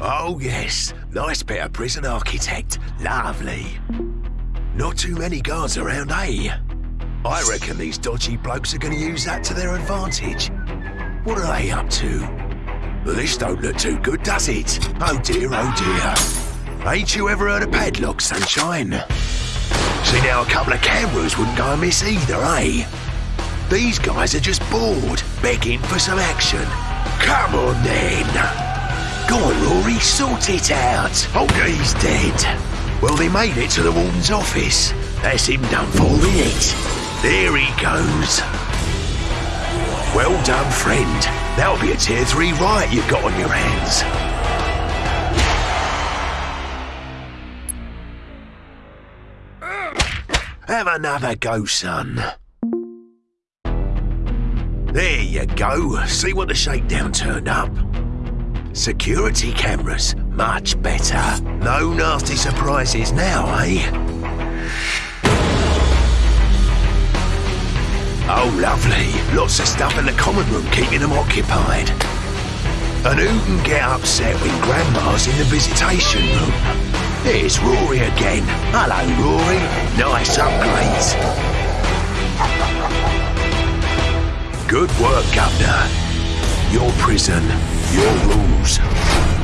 Oh, yes. Nice bit of prison architect. Lovely. Not too many guards around, eh? I reckon these dodgy blokes are going to use that to their advantage. What are they up to? This don't look too good, does it? Oh dear, oh dear. Ain't you ever heard of padlock, sunshine? See now, a couple of cameras wouldn't go amiss either, eh? These guys are just bored, begging for some action. Come on then. On, sort it out. Oh, he's dead. Well, they made it to the warden's office. That's him done for, innit? There he goes. Well done, friend. That'll be a tier 3 riot you've got on your hands. Have another go, son. There you go. See what the shakedown turned up. Security cameras, much better. No nasty surprises now, eh? Oh, lovely. Lots of stuff in the common room keeping them occupied. And who can get upset when Grandma's in the visitation room? There's Rory again. Hello, Rory. Nice upgrades. Good work, Governor. Your prison, your rules.